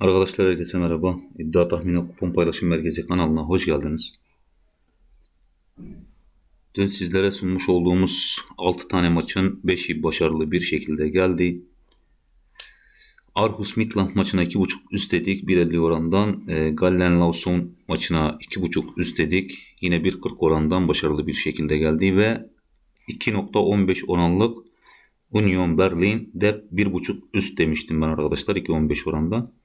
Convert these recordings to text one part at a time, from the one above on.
Arkadaşlar herkese merhaba. İddia Tahmini Kupon Paylaşım Merkezi kanalına hoş geldiniz. Dün sizlere sunmuş olduğumuz 6 tane maçın 5'i başarılı bir şekilde geldi. Aarhus Midland maçına 2.5 üst dedik 1.50 orandan. E, Gallen Lawson maçına 2.5 üst dedik. Yine 1.40 orandan başarılı bir şekilde geldi ve 2.15 oranlık Union Berlin de 1.5 üst demiştim ben arkadaşlar 2.15 orandan.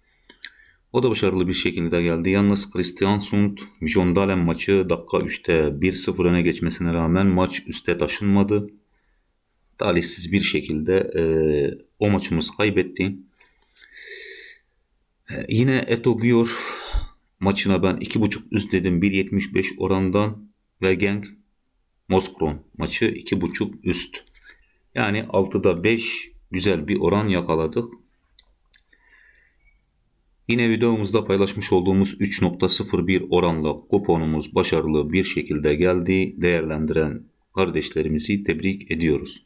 O da başarılı bir şekilde geldi. Yalnız Christiansund Jondalen maçı dakika 3'te 1-0 öne geçmesine rağmen maç üste taşınmadı. Talihsiz bir şekilde e, o maçımız kaybetti. E, yine Eto Bior maçına ben 2.5 üst dedim 1.75 orandan ve Genk Moskron maçı 2.5 üst. Yani 6'da 5 güzel bir oran yakaladık. Yine videomuzda paylaşmış olduğumuz 3.01 oranla kuponumuz başarılı bir şekilde geldi. Değerlendiren kardeşlerimizi tebrik ediyoruz.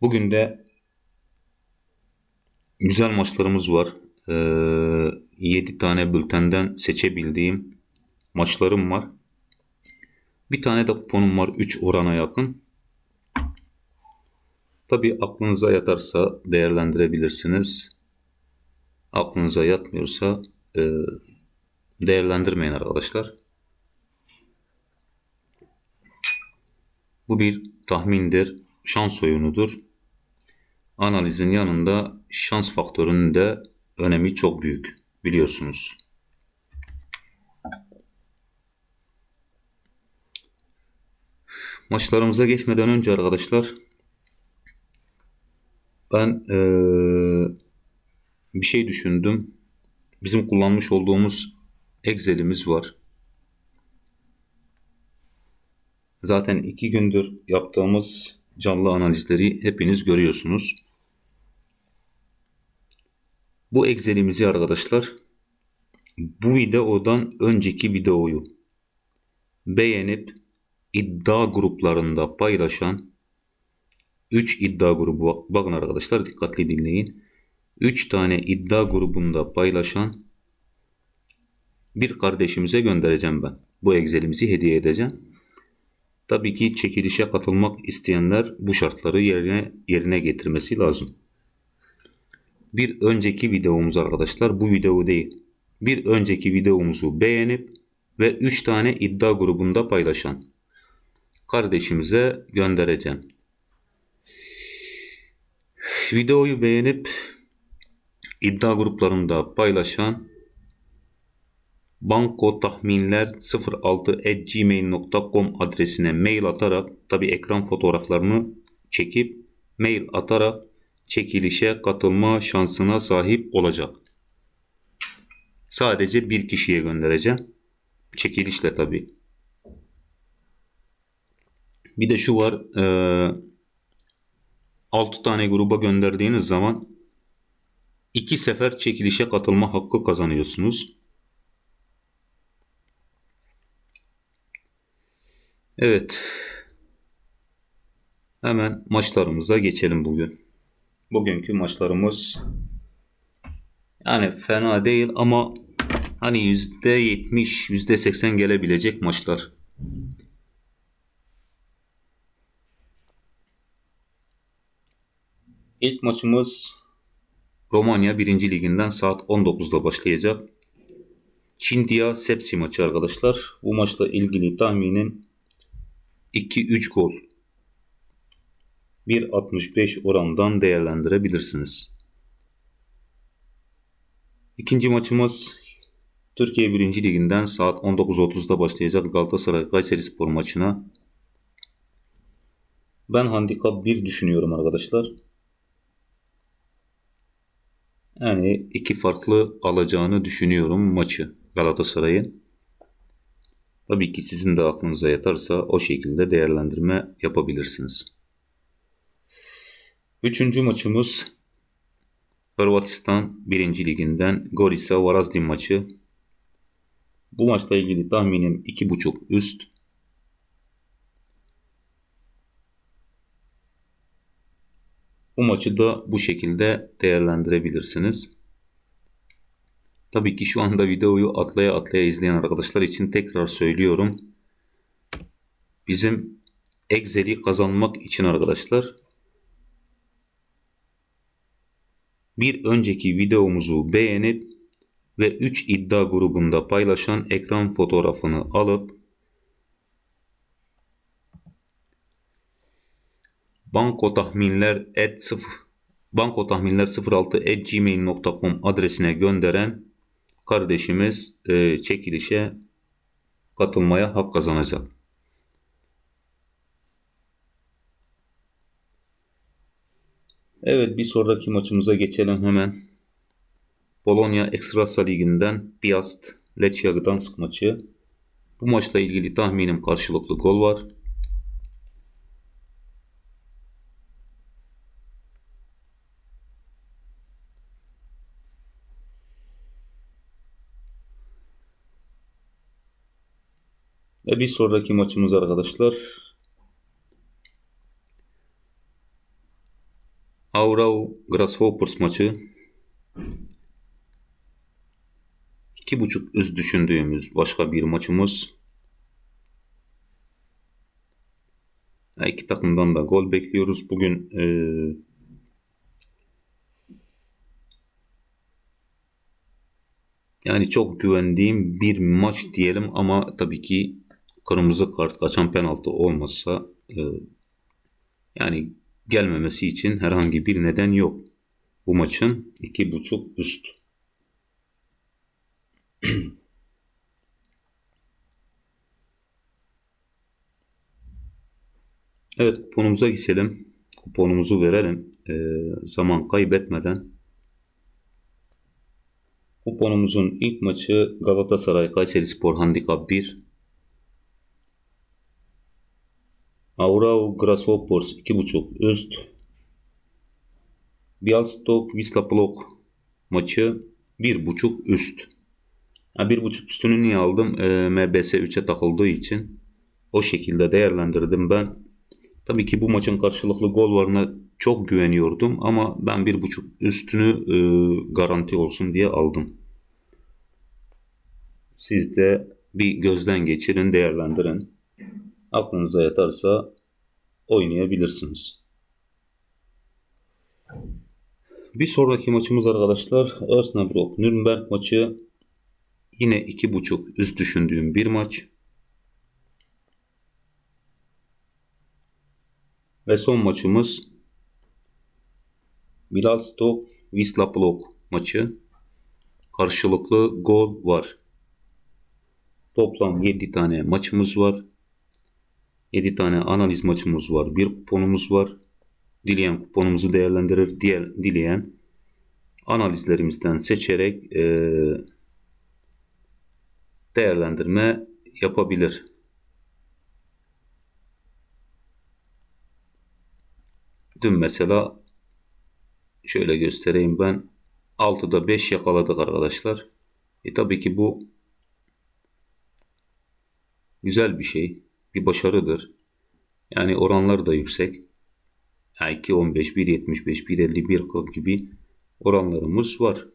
Bugün de güzel maçlarımız var. Ee, 7 tane bültenden seçebildiğim maçlarım var. Bir tane de kuponum var 3 orana yakın. Tabi aklınıza yatarsa değerlendirebilirsiniz aklınıza yatmıyorsa e, değerlendirmeyin arkadaşlar. Bu bir tahmindir, şans oyunudur. Analizin yanında şans faktörünün de önemi çok büyük biliyorsunuz. Maçlarımıza geçmeden önce arkadaşlar ben ee, bir şey düşündüm. Bizim kullanmış olduğumuz Excel'imiz var. Zaten iki gündür yaptığımız canlı analizleri hepiniz görüyorsunuz. Bu Excel'imizi arkadaşlar bu videodan önceki videoyu beğenip iddia gruplarında paylaşan 3 iddia grubu bakın arkadaşlar dikkatli dinleyin. 3 tane iddia grubunda paylaşan bir kardeşimize göndereceğim ben. Bu Excel'imizi hediye edeceğim. Tabii ki çekilişe katılmak isteyenler bu şartları yerine yerine getirmesi lazım. Bir önceki videomuz arkadaşlar bu video değil. Bir önceki videomuzu beğenip ve 3 tane iddia grubunda paylaşan kardeşimize göndereceğim. Videoyu beğenip iddia gruplarında paylaşan banko tahminler 06@gmail.com adresine mail atarak tabi ekran fotoğraflarını çekip mail atarak çekilişe katılma şansına sahip olacak. Sadece bir kişiye göndereceğim. Çekilişle tabi. Bir de şu var. E, 6 tane gruba gönderdiğiniz zaman iki sefer çekilişe katılma hakkı kazanıyorsunuz. Evet. Hemen maçlarımıza geçelim bugün. Bugünkü maçlarımız yani fena değil ama hani %70, %80 gelebilecek maçlar. İlk maçımız Romanya 1. Liginden saat 19'da başlayacak. Çindia Sepsi maçı arkadaşlar. Bu maçla ilgili tahminim 2-3 gol. 1.65 orandan değerlendirebilirsiniz. İkinci maçımız Türkiye 1. Liginden saat 19.30'da başlayacak Galatasaray Kayseri Spor maçına. Ben handikap 1 düşünüyorum arkadaşlar. Yani iki farklı alacağını düşünüyorum maçı Galatasaray'ın. Tabii ki sizin de aklınıza yatarsa o şekilde değerlendirme yapabilirsiniz. Üçüncü maçımız Hırvatistan 1. Liginden Gorica Varazdin maçı. Bu maçla ilgili tahminim 2.5 üst. Bu maçı da bu şekilde değerlendirebilirsiniz. Tabii ki şu anda videoyu atlaya atlaya izleyen arkadaşlar için tekrar söylüyorum. Bizim Excel'i kazanmak için arkadaşlar bir önceki videomuzu beğenip ve 3 iddia grubunda paylaşan ekran fotoğrafını alıp banko tahminler et 0 banko tahminler 06 at gmail.com adresine gönderen kardeşimiz e, çekilişe katılmaya hak kazanacak. Evet bir sonraki maçımıza geçelim hemen. Polonya Ekstrasa Ligi'nden Piast Lechia Gdansk maçı. Bu maçla ilgili tahminim karşılıklı gol var. Ve bir sonraki maçımız arkadaşlar Aurau Grasshoppers maçı. İki buçuk üst düşündüğümüz başka bir maçımız. İki takımdan da gol bekliyoruz. Bugün e, yani çok güvendiğim bir maç diyelim ama tabii ki kırmızı kart kaçan penaltı olmazsa e, yani gelmemesi için herhangi bir neden yok. Bu maçın iki buçuk üst. evet kuponumuza geçelim. Kuponumuzu verelim. E, zaman kaybetmeden. Kuponumuzun ilk maçı Galatasaray Kayseri Spor Handikap 1. Aurau Grasshoppers 2.5 üst. Bialstok Wisla Plock maçı 1.5 üst. Ha, 1.5 üstünü niye aldım? E, MBS 3'e takıldığı için. O şekilde değerlendirdim ben. Tabii ki bu maçın karşılıklı gol varına çok güveniyordum ama ben 1.5 üstünü e, garanti olsun diye aldım. Siz de bir gözden geçirin, değerlendirin aklınıza yatarsa oynayabilirsiniz. Bir sonraki maçımız arkadaşlar Osnabrück Nürnberg maçı yine 2.5 üst düşündüğüm bir maç. Ve son maçımız Bialystok Wisla Plock maçı. Karşılıklı gol var. Toplam 7 tane maçımız var. 7 tane analiz maçımız var. Bir kuponumuz var. Dileyen kuponumuzu değerlendirir. Diğer, dileyen analizlerimizden seçerek e, değerlendirme yapabilir. Dün mesela şöyle göstereyim ben 6'da 5 yakaladık arkadaşlar. E tabii ki bu güzel bir şey bir başarıdır. Yani oranlar da yüksek. Yani 2.15, 1.75, 1.50, 1.40 gibi oranlarımız var.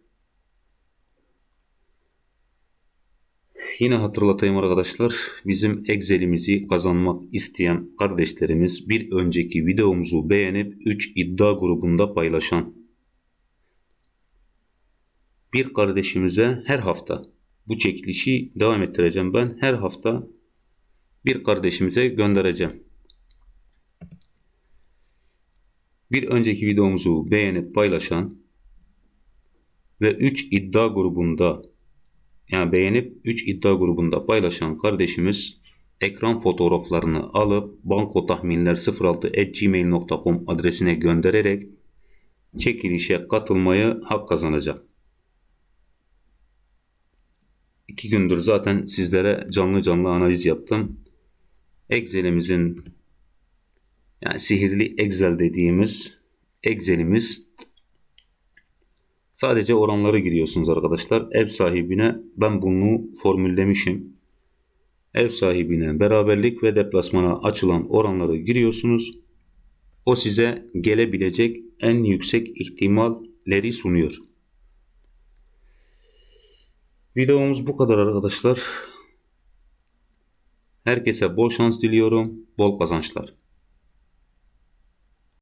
Yine hatırlatayım arkadaşlar. Bizim Excel'imizi kazanmak isteyen kardeşlerimiz bir önceki videomuzu beğenip 3 iddia grubunda paylaşan bir kardeşimize her hafta bu çekilişi devam ettireceğim ben. Her hafta bir kardeşimize göndereceğim. Bir önceki videomuzu beğenip paylaşan ve 3 iddia grubunda yani beğenip 3 iddia grubunda paylaşan kardeşimiz ekran fotoğraflarını alıp banko tahminler 06@gmail.com adresine göndererek çekilişe katılmayı hak kazanacak. İki gündür zaten sizlere canlı canlı analiz yaptım. Excel'imizin yani sihirli Excel dediğimiz Excel'imiz sadece oranları giriyorsunuz arkadaşlar. Ev sahibine ben bunu formüllemişim. Ev sahibine beraberlik ve deplasmana açılan oranları giriyorsunuz. O size gelebilecek en yüksek ihtimalleri sunuyor. Videomuz bu kadar arkadaşlar. Herkese bol şans diliyorum. Bol kazançlar.